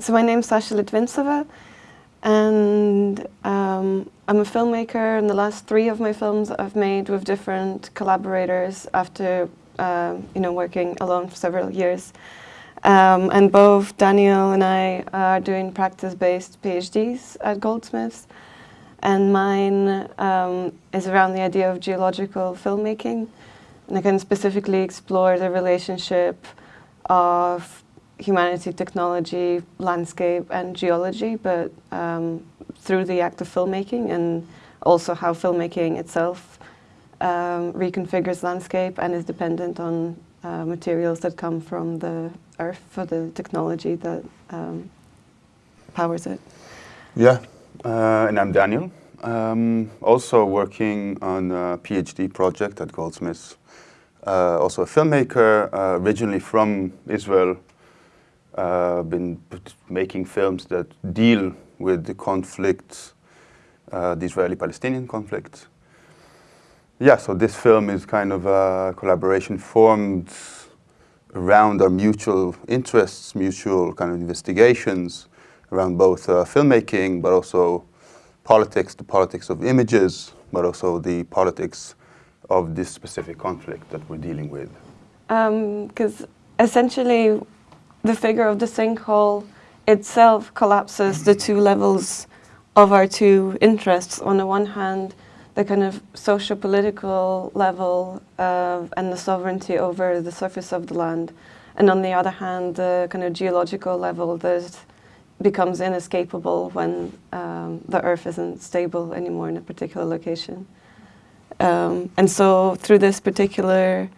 so my name's Sasha Litvintseva, and um, I'm a filmmaker. And the last three of my films I've made with different collaborators after um, you know working alone for several years. Um, and both Daniel and I are doing practice-based PhDs at Goldsmiths, and mine um, is around the idea of geological filmmaking, and I can specifically explore the relationship of humanity, technology, landscape and geology, but um, through the act of filmmaking and also how filmmaking itself um, reconfigures landscape and is dependent on uh, materials that come from the earth for the technology that um, powers it. Yeah, uh, and I'm Daniel. Um, also working on a PhD project at Goldsmiths. Uh, also a filmmaker, uh, originally from Israel, uh, been making films that deal with the conflict, uh, the Israeli-Palestinian conflict. Yeah, so this film is kind of a collaboration formed around our mutual interests, mutual kind of investigations around both uh, filmmaking, but also politics, the politics of images, but also the politics of this specific conflict that we're dealing with. Because um, essentially the figure of the sinkhole itself collapses the two levels of our two interests. On the one hand, the kind of socio-political level uh, and the sovereignty over the surface of the land, and on the other hand, the kind of geological level that becomes inescapable when um, the earth isn't stable anymore in a particular location. Um, and so through this particular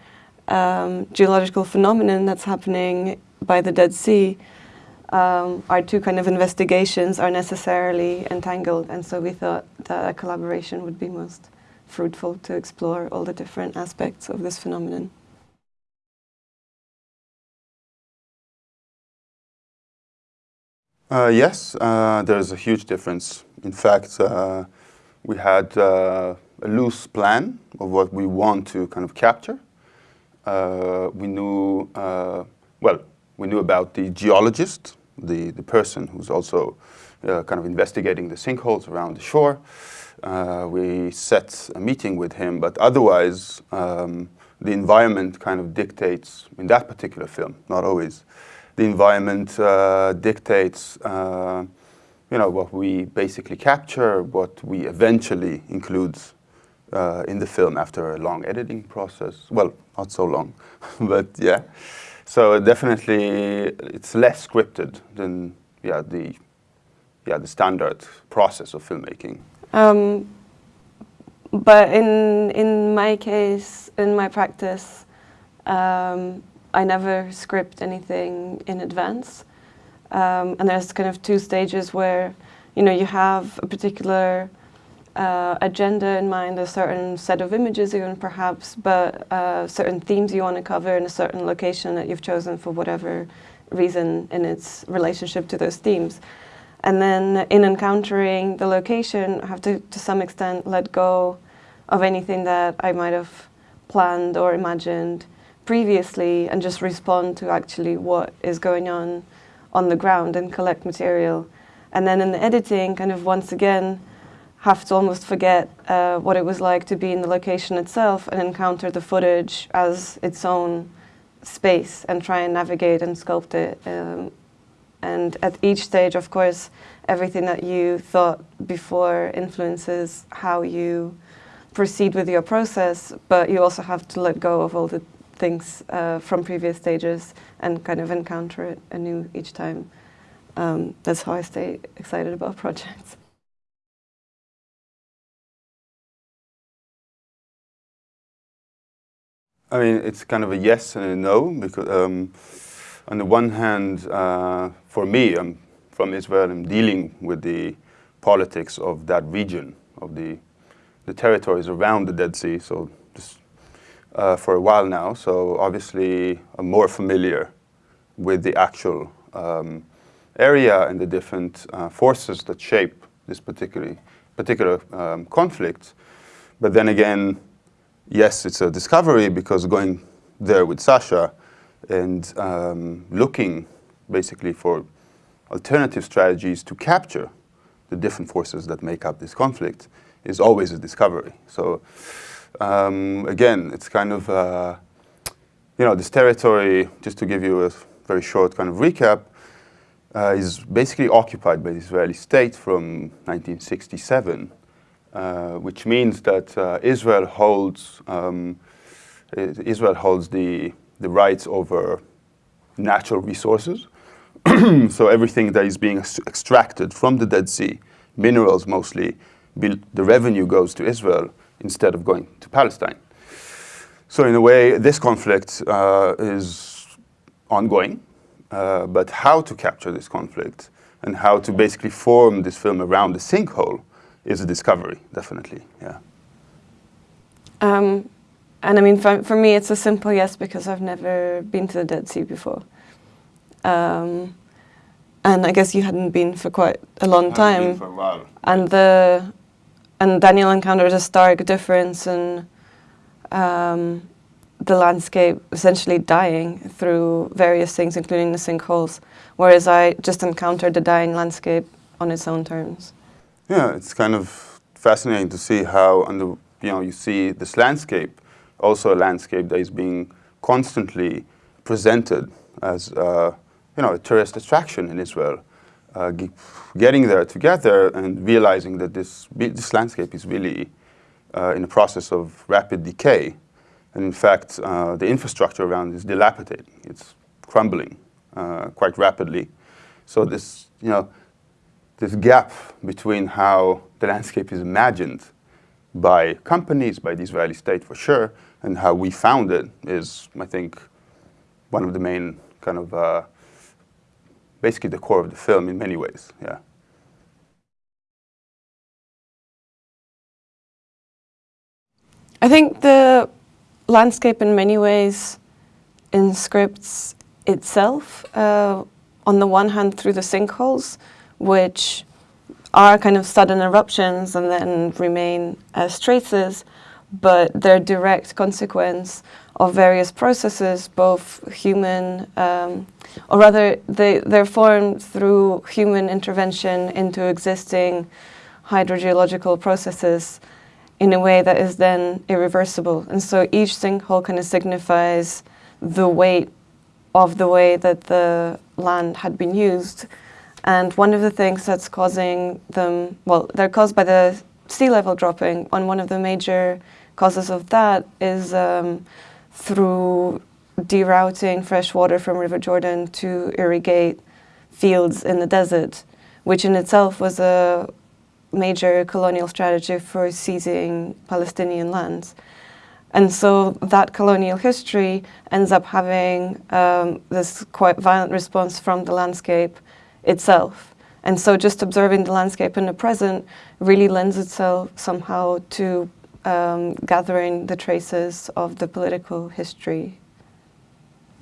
um, geological phenomenon that's happening by the Dead Sea, um, our two kind of investigations are necessarily entangled and so we thought that a collaboration would be most fruitful to explore all the different aspects of this phenomenon. Uh, yes, uh, there's a huge difference. In fact, uh, we had uh, a loose plan of what we want to kind of capture. Uh, we knew, uh, well, we knew about the geologist, the, the person who's also uh, kind of investigating the sinkholes around the shore. Uh, we set a meeting with him, but otherwise um, the environment kind of dictates, in that particular film, not always, the environment uh, dictates uh, you know, what we basically capture, what we eventually include uh, in the film after a long editing process. Well, not so long, but yeah. So definitely, it's less scripted than yeah the yeah the standard process of filmmaking. Um, but in in my case, in my practice, um, I never script anything in advance, um, and there's kind of two stages where you know you have a particular uh, agenda in mind, a certain set of images even perhaps, but uh, certain themes you want to cover in a certain location that you've chosen for whatever reason in its relationship to those themes. And then in encountering the location, I have to, to some extent, let go of anything that I might have planned or imagined previously and just respond to actually what is going on on the ground and collect material. And then in the editing, kind of once again, have to almost forget uh, what it was like to be in the location itself and encounter the footage as its own space and try and navigate and sculpt it. Um, and at each stage, of course, everything that you thought before influences how you proceed with your process, but you also have to let go of all the things uh, from previous stages and kind of encounter it anew each time. Um, that's how I stay excited about projects. I mean, it's kind of a yes and a no, because um, on the one hand, uh, for me, I'm from Israel, I'm dealing with the politics of that region, of the, the territories around the Dead Sea, so just uh, for a while now, so obviously I'm more familiar with the actual um, area and the different uh, forces that shape this particular, particular um, conflict. But then again, yes, it's a discovery because going there with Sasha and um, looking basically for alternative strategies to capture the different forces that make up this conflict is always a discovery. So um, again, it's kind of, uh, you know, this territory, just to give you a very short kind of recap, uh, is basically occupied by the Israeli state from 1967, uh, which means that uh, Israel holds um, Israel holds the the rights over natural resources. so everything that is being extracted from the Dead Sea, minerals mostly, the revenue goes to Israel instead of going to Palestine. So in a way, this conflict uh, is ongoing, uh, but how to capture this conflict and how to basically form this film around the sinkhole is a discovery, definitely, yeah. Um, and I mean, for, for me, it's a simple yes because I've never been to the Dead Sea before. Um, and I guess you hadn't been for quite a long time. for a while. And the and Daniel encountered a stark difference in um, the landscape essentially dying through various things, including the sinkholes, whereas I just encountered the dying landscape on its own terms. Yeah, it's kind of fascinating to see how, under, you know, you see this landscape, also a landscape that is being constantly presented as, uh, you know, a tourist attraction in Israel. Uh, getting there together and realizing that this, this landscape is really uh, in a process of rapid decay and in fact, uh, the infrastructure around is dilapidating. It's crumbling uh, quite rapidly. So this, you know, this gap between how the landscape is imagined by companies, by the Israeli state for sure, and how we found it is, I think, one of the main kind of, uh, basically the core of the film in many ways, yeah. I think the landscape in many ways inscripts itself. Uh, on the one hand through the sinkholes, which are kind of sudden eruptions and then remain as traces, but they're direct consequence of various processes, both human, um, or rather they, they're formed through human intervention into existing hydrogeological processes in a way that is then irreversible. And so each sinkhole kind of signifies the weight of the way that the land had been used. And one of the things that's causing them, well, they're caused by the sea level dropping. And one of the major causes of that is um, through derouting fresh water from River Jordan to irrigate fields in the desert, which in itself was a major colonial strategy for seizing Palestinian lands. And so that colonial history ends up having um, this quite violent response from the landscape itself. And so just observing the landscape in the present really lends itself somehow to um, gathering the traces of the political history.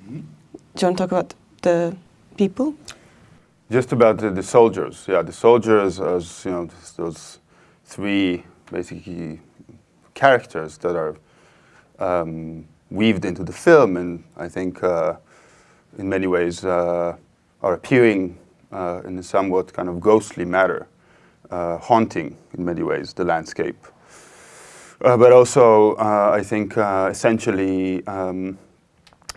Mm -hmm. Do you want to talk about the people? Just about the, the, soldiers, yeah, the soldiers as, you know, those three basically characters that are um, weaved into the film and I think uh, in many ways uh, are appearing uh, in a somewhat kind of ghostly matter, uh, haunting in many ways the landscape. Uh, but also, uh, I think, essentially um,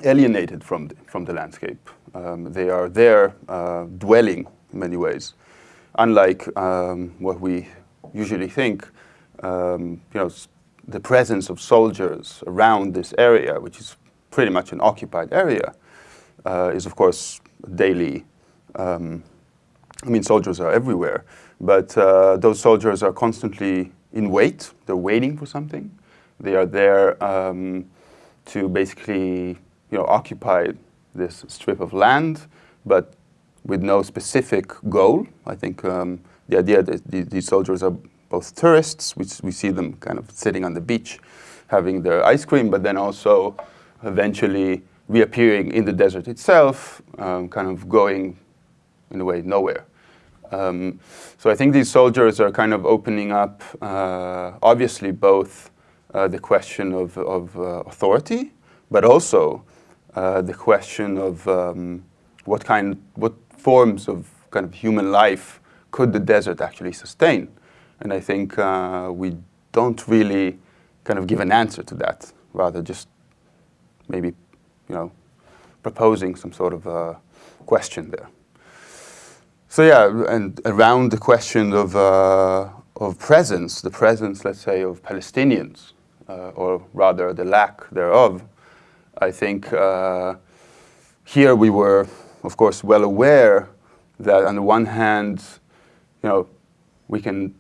alienated from the, from the landscape. Um, they are there uh, dwelling in many ways. Unlike um, what we usually think, um, you know, the presence of soldiers around this area, which is pretty much an occupied area, uh, is of course daily. Um, I mean, soldiers are everywhere, but uh, those soldiers are constantly in wait. They're waiting for something. They are there um, to basically, you know, occupy this strip of land, but with no specific goal. I think um, the idea that these soldiers are both tourists, which we see them kind of sitting on the beach having their ice cream, but then also eventually reappearing in the desert itself, um, kind of going, in a way, nowhere. Um, so I think these soldiers are kind of opening up, uh, obviously, both uh, the question of, of uh, authority, but also uh, the question of um, what kind, what forms of kind of human life could the desert actually sustain? And I think uh, we don't really kind of give an answer to that, rather just maybe, you know, proposing some sort of uh, question there. So yeah, and around the question of, uh, of presence, the presence, let's say, of Palestinians, uh, or rather the lack thereof, I think uh, here we were, of course, well aware that on the one hand, you know, we can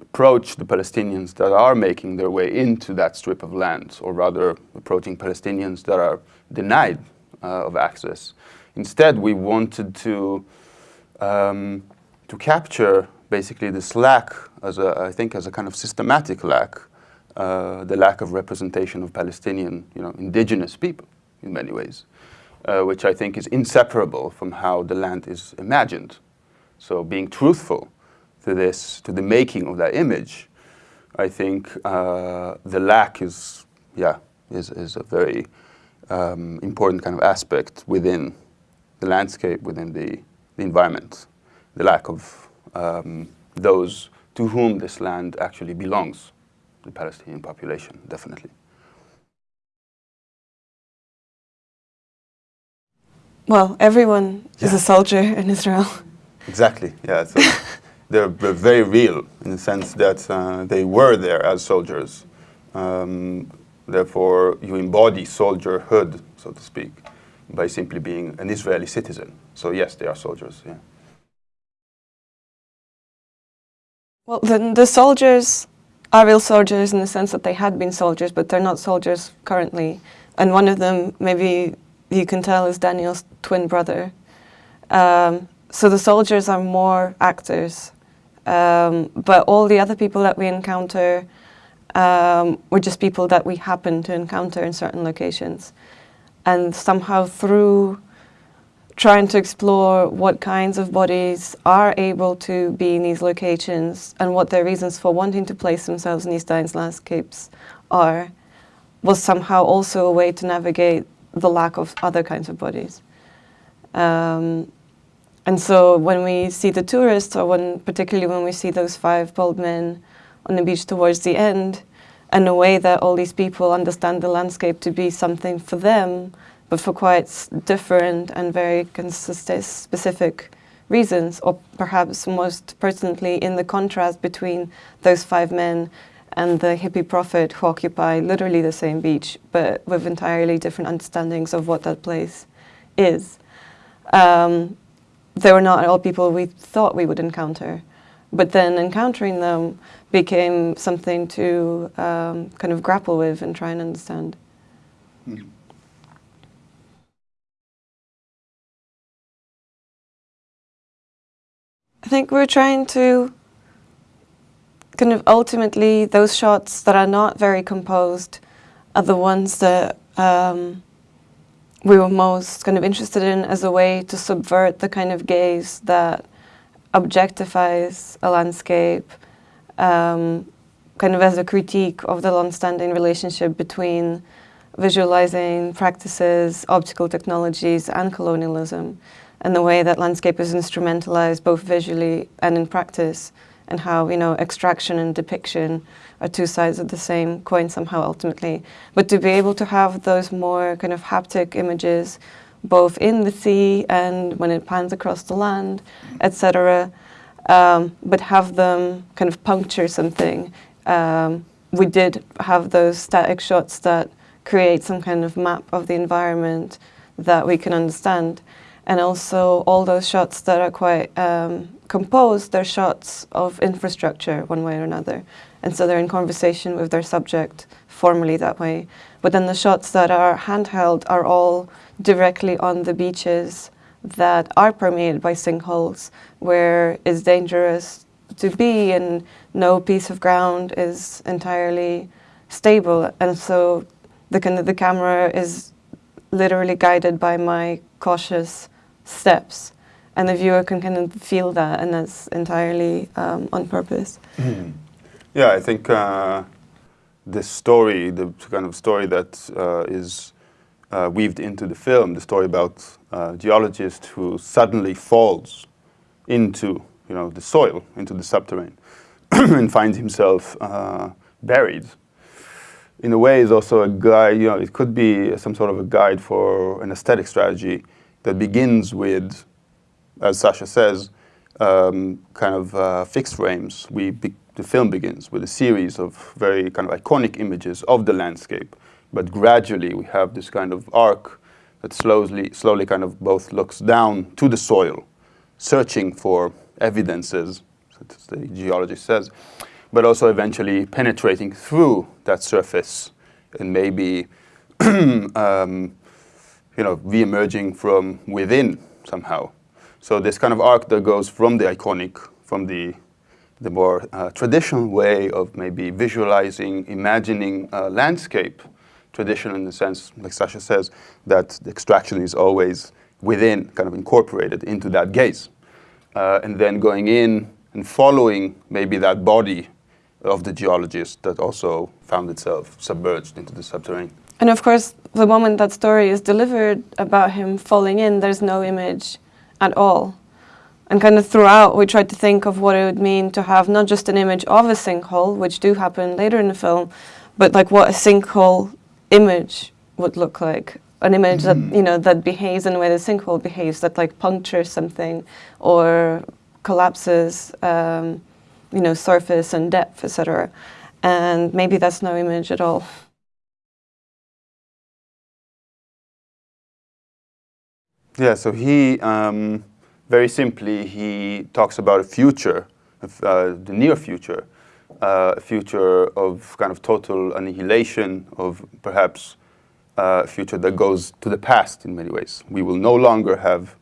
approach the Palestinians that are making their way into that strip of land, or rather approaching Palestinians that are denied uh, of access. Instead, we wanted to, um, to capture basically this lack, as a, I think as a kind of systematic lack, uh, the lack of representation of Palestinian, you know, indigenous people in many ways, uh, which I think is inseparable from how the land is imagined. So being truthful to this, to the making of that image, I think uh, the lack is, yeah, is, is a very um, important kind of aspect within the landscape, within the, the environment, the lack of um, those to whom this land actually belongs, the Palestinian population, definitely. Well, everyone yeah. is a soldier in Israel. Exactly, yeah. So they're, very real in the sense that uh, they were there as soldiers. Um, therefore, you embody soldierhood, so to speak, by simply being an Israeli citizen. So yes, they are soldiers, yeah. Well, the, the soldiers are real soldiers in the sense that they had been soldiers, but they're not soldiers currently. And one of them, maybe you can tell, is Daniel's twin brother. Um, so the soldiers are more actors. Um, but all the other people that we encounter um, were just people that we happen to encounter in certain locations. And somehow through trying to explore what kinds of bodies are able to be in these locations and what their reasons for wanting to place themselves in these dense landscapes are, was somehow also a way to navigate the lack of other kinds of bodies. Um, and so when we see the tourists, or when, particularly when we see those five bald men on the beach towards the end, and the way that all these people understand the landscape to be something for them, but for quite different and very specific reasons, or perhaps most pertinently in the contrast between those five men and the hippie prophet who occupy literally the same beach, but with entirely different understandings of what that place is. Um, they were not all people we thought we would encounter, but then encountering them became something to um, kind of grapple with and try and understand. Mm. Think we're trying to kind of ultimately those shots that are not very composed are the ones that um, we were most kind of interested in as a way to subvert the kind of gaze that objectifies a landscape, um, kind of as a critique of the long-standing relationship between visualizing practices, optical technologies, and colonialism and the way that landscape is instrumentalized both visually and in practice and how, you know, extraction and depiction are two sides of the same coin somehow ultimately. But to be able to have those more kind of haptic images both in the sea and when it pans across the land, etc., um, but have them kind of puncture something. Um, we did have those static shots that create some kind of map of the environment that we can understand and also all those shots that are quite um, composed, they're shots of infrastructure one way or another. And so they're in conversation with their subject formally that way. But then the shots that are handheld are all directly on the beaches that are permeated by sinkholes, where it's dangerous to be and no piece of ground is entirely stable. And so the, kind of, the camera is literally guided by my cautious steps and the viewer can kind of feel that and that's entirely um, on purpose. Mm. Yeah, I think uh, this story, the kind of story that uh, is uh, weaved into the film, the story about a geologist who suddenly falls into you know, the soil, into the subterranean, and finds himself uh, buried. In a way, is also a guide, you know, it could be some sort of a guide for an aesthetic strategy that begins with, as Sasha says, um, kind of uh, fixed frames. We the film begins with a series of very kind of iconic images of the landscape, but gradually we have this kind of arc that slowly, slowly kind of both looks down to the soil, searching for evidences, as the geologist says, but also eventually penetrating through that surface and maybe um, you know, re-emerging from within somehow. So this kind of arc that goes from the iconic, from the, the more uh, traditional way of maybe visualizing, imagining landscape, traditional in the sense, like Sasha says, that the extraction is always within, kind of incorporated into that gaze. Uh, and then going in and following maybe that body of the geologist that also found itself submerged into the subterranean. And of course, the moment that story is delivered about him falling in, there's no image at all. And kind of throughout, we tried to think of what it would mean to have not just an image of a sinkhole, which do happen later in the film, but like what a sinkhole image would look like. An image mm -hmm. that, mm-hmm. you know, that behaves in the way the sinkhole behaves, that like punctures something or collapses, um, you know, surface and depth, etc. And maybe that's no image at all. Yeah, so he, um, very simply, he talks about a future, uh, the near future, uh, a future of kind of total annihilation, of perhaps uh, a future that goes to the past in many ways. We will no longer have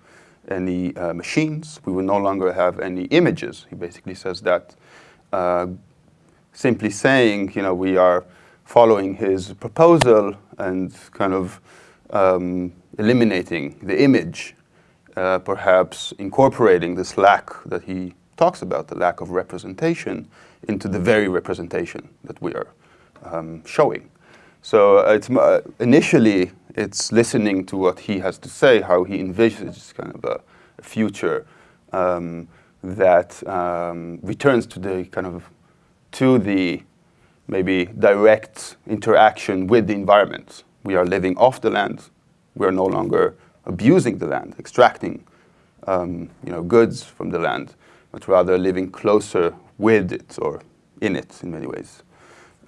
any uh, machines, we will no longer have any images. He basically says that simply saying, you know, we are following his proposal and kind of um, eliminating the image, uh, perhaps incorporating this lack that he talks about, the lack of representation, into the very representation that we are um, showing. So uh, it's uh, initially it's listening to what he has to say, how he envisages kind of a, a future um, that um, returns to the kind of to the maybe direct interaction with the environment. We are living off the land. We are no longer abusing the land, extracting um, you know, goods from the land, but rather living closer with it or in it in many ways.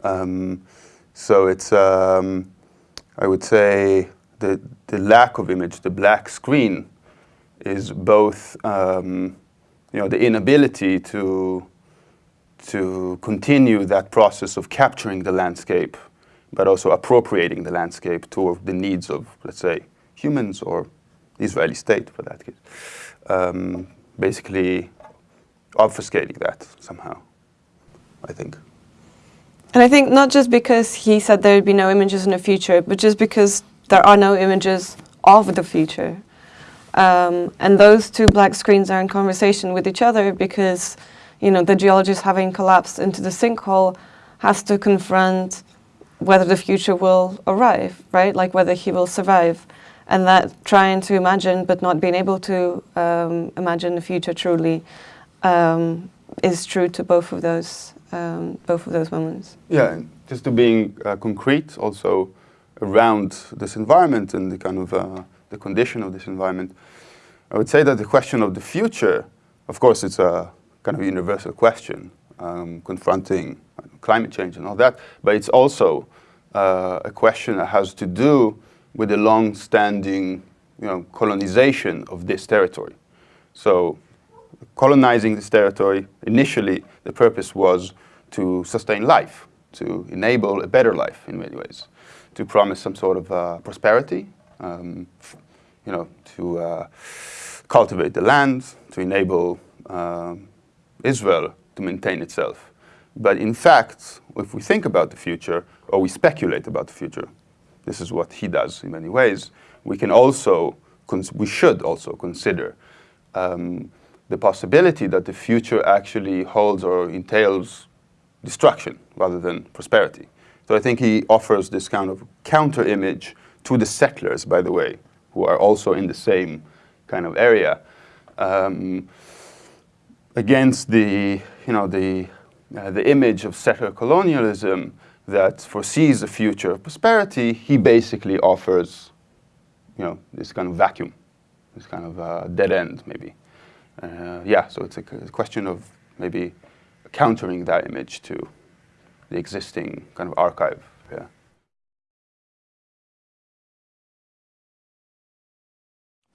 Um, so it's, um, I would say, the, the lack of image, the black screen, is both um, you know, the inability to, to continue that process of capturing the landscape, but also appropriating the landscape to the needs of, let's say, humans or Israeli state for that case. Um, basically obfuscating that somehow, I think. And I think not just because he said there would be no images in the future, but just because there are no images of the future. Um, and those two black screens are in conversation with each other because, you know, the geologist having collapsed into the sinkhole has to confront whether the future will arrive, right? Like whether he will survive. And that trying to imagine but not being able to um, imagine the future truly um, is true to both of those um, both of those moments. Yeah, just to being uh, concrete also around this environment and the kind of uh, the condition of this environment. I would say that the question of the future, of course, it's a kind of universal question, um, confronting climate change and all that, but it's also uh, a question that has to do with the long-standing you know, colonization of this territory. So colonizing this territory, initially the purpose was to sustain life, to enable a better life in many ways, to promise some sort of uh, prosperity, um, you know, to uh, cultivate the land, to enable uh, Israel to maintain itself. But in fact, if we think about the future, or we speculate about the future, this is what he does in many ways, we can also, we should also consider um, the possibility that the future actually holds or entails destruction rather than prosperity. So I think he offers this kind of counter image to the settlers, by the way, who are also in the same kind of area. Um, against the, you know, the, uh, the image of settler colonialism that foresees a future of prosperity, he basically offers, you know, this kind of vacuum, this kind of uh, dead end, maybe. Uh, yeah, so it's a, question of maybe countering that image to the existing kind of archive. Yeah.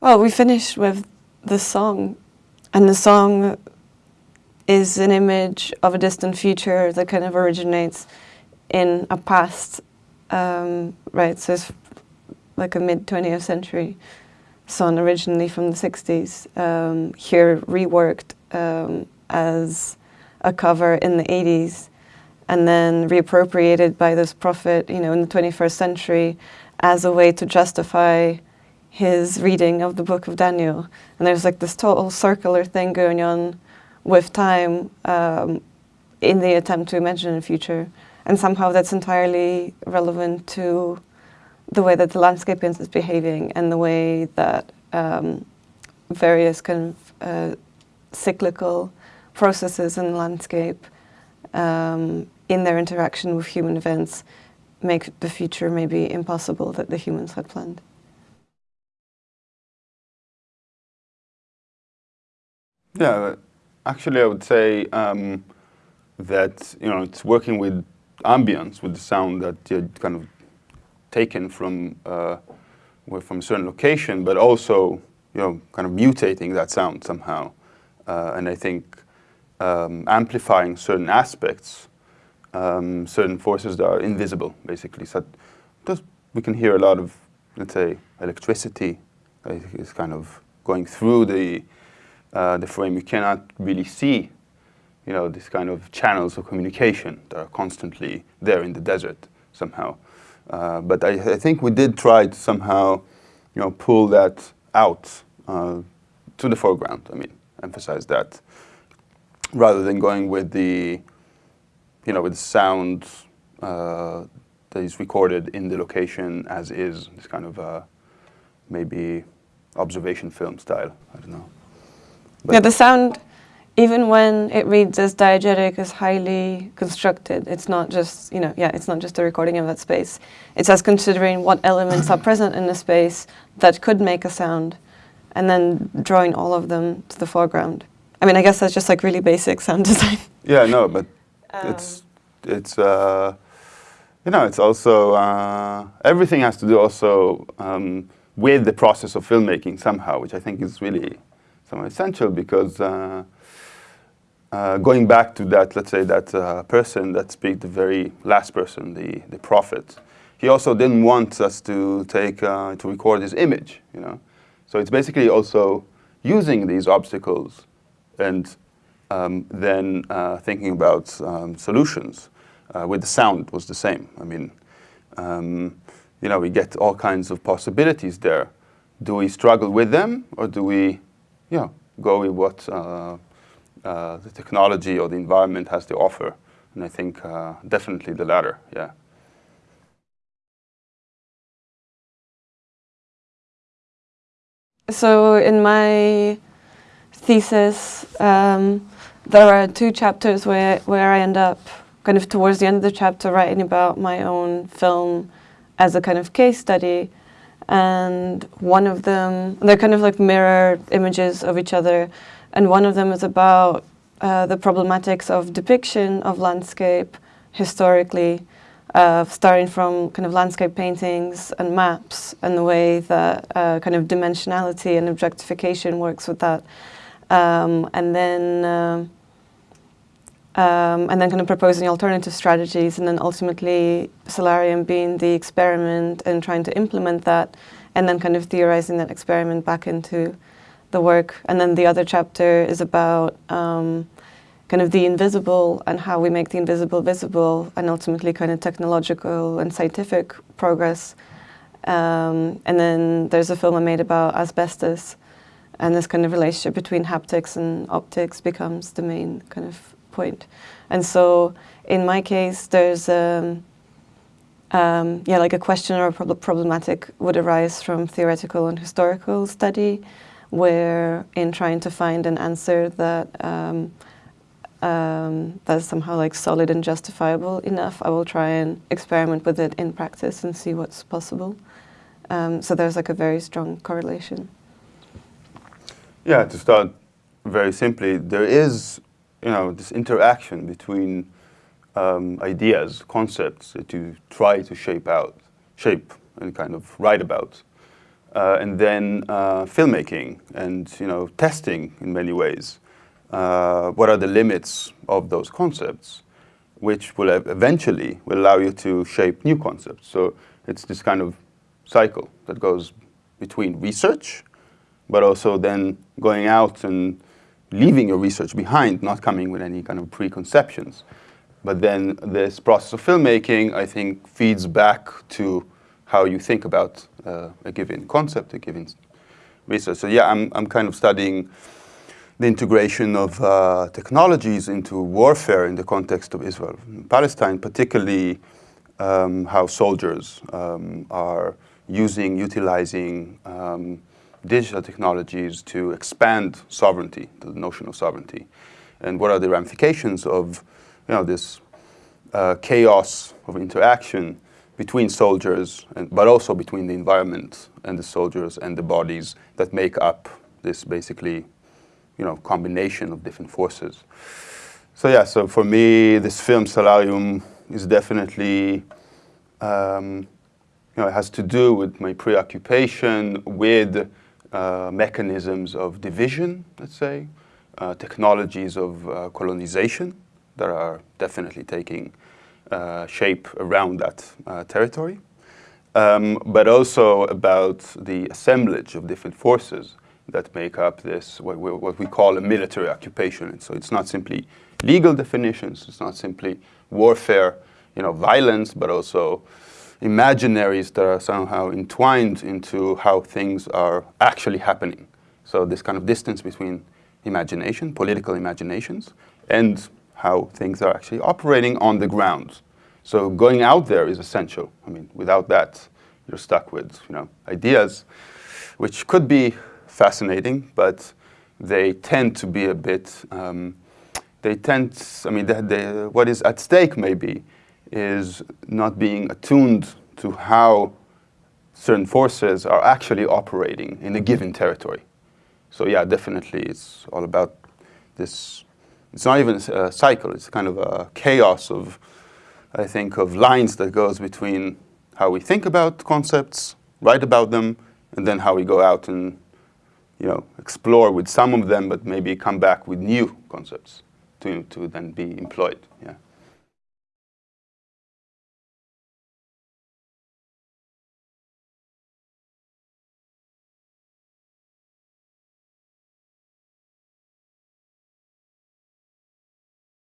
Well, we finished with the song, and the song is an image of a distant future that kind of originates in a past, um, right? So it's like a mid 20th century song originally from the 60s, um, here reworked um, as a cover in the 80s and then reappropriated by this prophet, you know, in the 21st century as a way to justify his reading of the book of Daniel. And there's like this total circular thing going on with time um, in the attempt to imagine a future. And somehow that's entirely relevant to the way that the landscape is behaving and the way that um, various kind of uh, cyclical processes in the landscape um, in their interaction with human events make the future maybe impossible that the humans had planned. Yeah, actually I would say um, that, you know, it's working with ambience, with the sound that you kind of taken from, uh, from a certain location, but also, you know, kind of mutating that sound somehow. Uh, and I think um, amplifying certain aspects, um, certain forces that are invisible, basically. So just, we can hear a lot of, let's say, electricity is kind of going through the, uh, the frame. You cannot really see, you know, this kind of channels of communication that are constantly there in the desert somehow. Uh, but I, I, think we did try to somehow, you know, pull that out uh, to the foreground. I mean, emphasize that rather than going with the, you know, with the sound uh, that is recorded in the location as is, this kind of uh, maybe observation film style. I don't know. Yeah, the sound, even when it reads as diegetic, is highly constructed. It's not just, you know, yeah, it's not just a recording of that space. It's us considering what elements are present in the space that could make a sound, and then drawing all of them to the foreground. I mean, I guess that's just like really basic sound design. Yeah, no, but um. it's, it's uh, you know, it's also, uh, everything has to do also um, with the process of filmmaking somehow, which I think is really somehow essential because uh, uh, going back to that, let's say that uh, person that speaks, the very last person, the, the prophet, he also didn't want us to take, uh, to record his image, you know. So it's basically also using these obstacles and um, then uh, thinking about um, solutions. Uh, with the sound was the same. I mean, um, you know, we get all kinds of possibilities there. Do we struggle with them or do we, you know, go with what uh, uh the technology or the environment has to offer? And I think uh, definitely the latter, yeah. So in my thesis, um, there are two chapters where, where I end up kind of towards the end of the chapter writing about my own film as a kind of case study. And one of them, they're kind of like mirror images of each other. And one of them is about uh, the problematics of depiction of landscape historically, uh, starting from kind of landscape paintings and maps and the way that uh, kind of dimensionality and objectification works with that. Um, and then uh, um, and then kind of proposing alternative strategies and then ultimately Salarium being the experiment and trying to implement that and then kind of theorizing that experiment back into the work. And then the other chapter is about um, kind of the invisible and how we make the invisible visible and ultimately kind of technological and scientific progress. Um, and then there's a film I made about asbestos and this kind of relationship between haptics and optics becomes the main kind of point. And so in my case, there's um, um, yeah, like a question or a prob problematic would arise from theoretical and historical study where in trying to find an answer that um, um, that's somehow like solid and justifiable enough, I will try and experiment with it in practice and see what's possible. Um, so there's like a very strong correlation. Yeah, to start very simply, there is, you know, this interaction between um, ideas, concepts that you try to shape out, shape and kind of write about. Uh, and then uh, filmmaking and, you know, testing in many ways. Uh, what are the limits of those concepts, which will eventually will allow you to shape new concepts. So it's this kind of cycle that goes between research, but also then going out and leaving your research behind, not coming with any kind of preconceptions. But then this process of filmmaking, I think, feeds back to how you think about uh, a given concept, a given research. So yeah, I'm, I'm kind of studying the integration of uh, technologies into warfare in the context of Israel and Palestine, particularly um, how soldiers um, are using, utilizing um, digital technologies to expand sovereignty, the notion of sovereignty, and what are the ramifications of you know, this uh, chaos of interaction between soldiers, and, but also between the environment and the soldiers and the bodies that make up this basically, you know, combination of different forces. So yeah, so for me, this film Salarium, is definitely, um, you know, it has to do with my preoccupation with uh, mechanisms of division, let's say, uh, technologies of uh, colonization that are definitely taking uh, shape around that uh, territory, um, but also about the assemblage of different forces that make up this, what we, what we call a military occupation. And so it's not simply legal definitions, it's not simply warfare, you know, violence, but also imaginaries that are somehow entwined into how things are actually happening. So this kind of distance between imagination, political imaginations, and how things are actually operating on the ground. So going out there is essential. I mean, without that, you're stuck with you know ideas, which could be fascinating, but they tend to be a bit. Um, they tend. I mean, they, they, what is at stake maybe is not being attuned to how certain forces are actually operating in a given territory. So yeah, definitely, it's all about this it's not even a cycle, it's kind of a chaos of, I think, of lines that goes between how we think about concepts, write about them, and then how we go out and you know, explore with some of them, but maybe come back with new concepts to, to then be employed. Yeah.